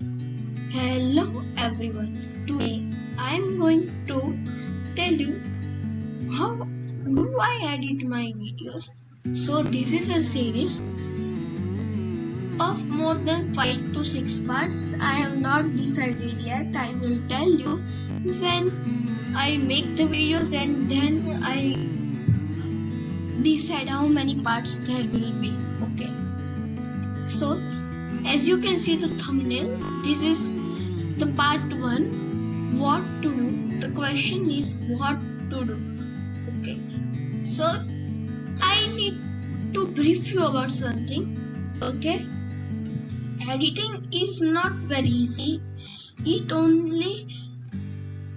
Hello everyone. Today I am going to tell you how do I edit my videos. So this is a series of more than 5 to 6 parts. I have not decided yet. I will tell you when I make the videos and then I decide how many parts there will be. Okay. So as you can see the thumbnail, this is the part 1 what to do. The question is what to do. Okay. So I need to brief you about something. Okay. Editing is not very easy. It only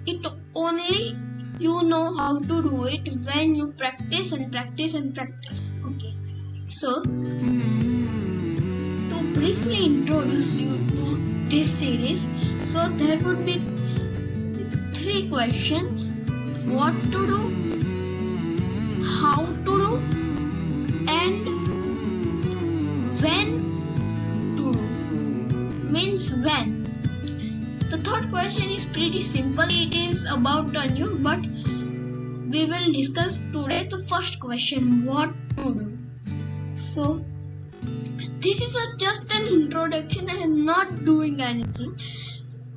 it only you know how to do it when you practice and practice and practice. Okay. So briefly introduce you to this series, so there would be three questions what to do, how to do, and when to do. Means when. The third question is pretty simple. It is about a new, but we will discuss today the first question what to do. So, this is a, just an introduction. I am not doing anything.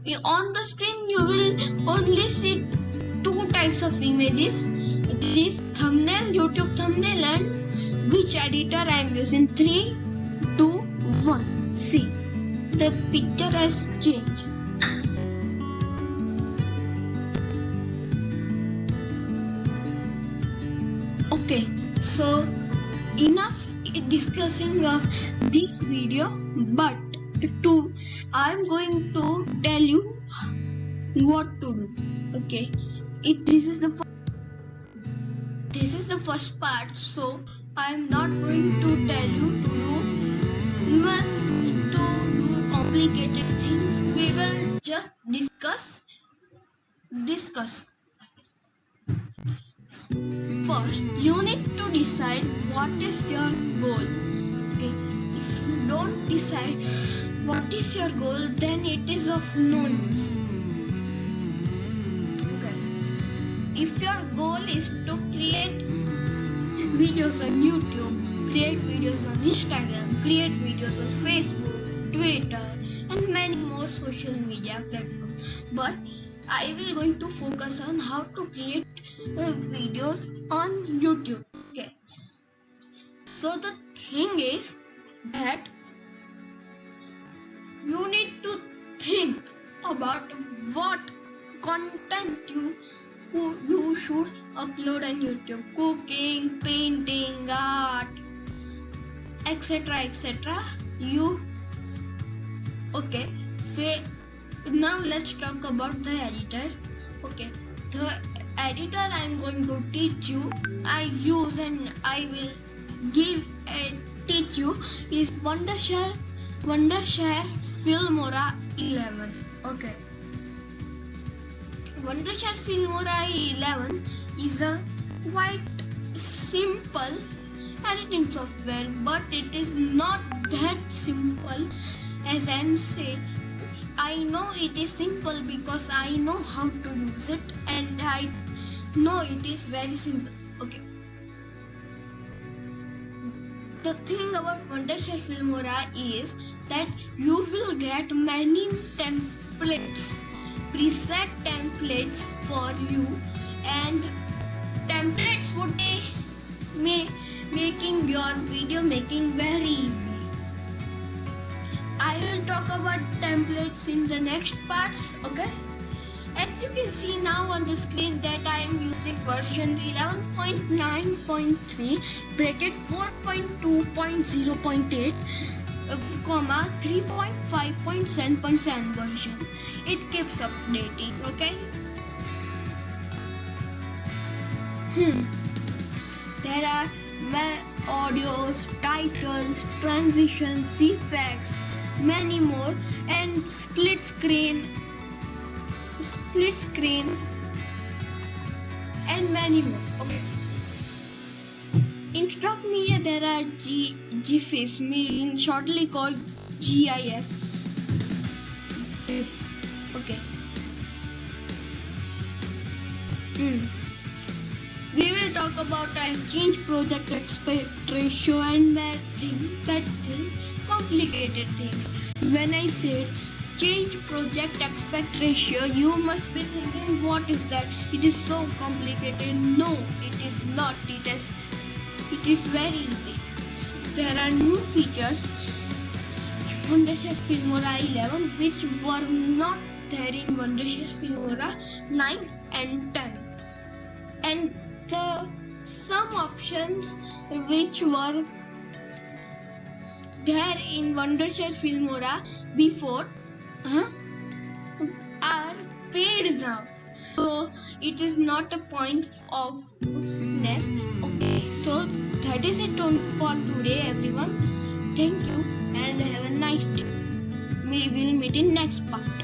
Eh, on the screen, you will only see two types of images this thumbnail, YouTube thumbnail, and which editor I am using. 3, 2, 1. See, the picture has changed. Okay, so enough discussing of this video but to i'm going to tell you what to do okay? It this is the this is the first part so i'm not going to tell you to do even to do complicated things. We will just discuss discuss First, you need to decide what is your goal. Okay, if you don't decide what is your goal, then it is of no use. Okay, if your goal is to create videos on YouTube, create videos on Instagram, create videos on Facebook, Twitter, and many more social media platforms, but I will going to focus on how to create uh, videos on YouTube. Okay. So the thing is that you need to think about what content you you should upload on YouTube. Cooking, painting, art, etc. etc. You okay. Fa- now let's talk about the editor. Okay. The editor i'm going to teach you i use and i will give and teach you is wondershare wondershare filmora 11 okay. Wondershare filmora 11 is a quite simple editing software but it is not that simple as i'm saying I know it is simple because I know how to use it and I know it is very simple. Okay. The thing about Wondershare Filmora is that you will get many templates, preset templates for you and templates would be making your video making very easy. I will talk about templates in the next parts, okay? As you can see now on the screen that I am using version 11.9.3 bracket 4.2.0.8 uh, comma 3.5.7.7 version. It keeps updating, okay? Hmm. There are audios, titles, transitions, effects, many more and split screen split screen and many more okay in stock media there are G, GIFs meaning shortly called GIFs this. Okay. Hmm. We will talk about exchange project aspect ratio and that thing, that thing, complicated things. When I said change project aspect ratio, you must be thinking, what is that? It is so complicated. No, it is not. It is, it is very easy. There are new features Wondershare Filmora 11 which were not there in Wondershare Filmora 9 and 10 and the some options which were there in Wondershare Filmora before huh, are paid now. So it is not a point of ness okay so that is it for today everyone. Thank you and have a nice day. We will meet in next part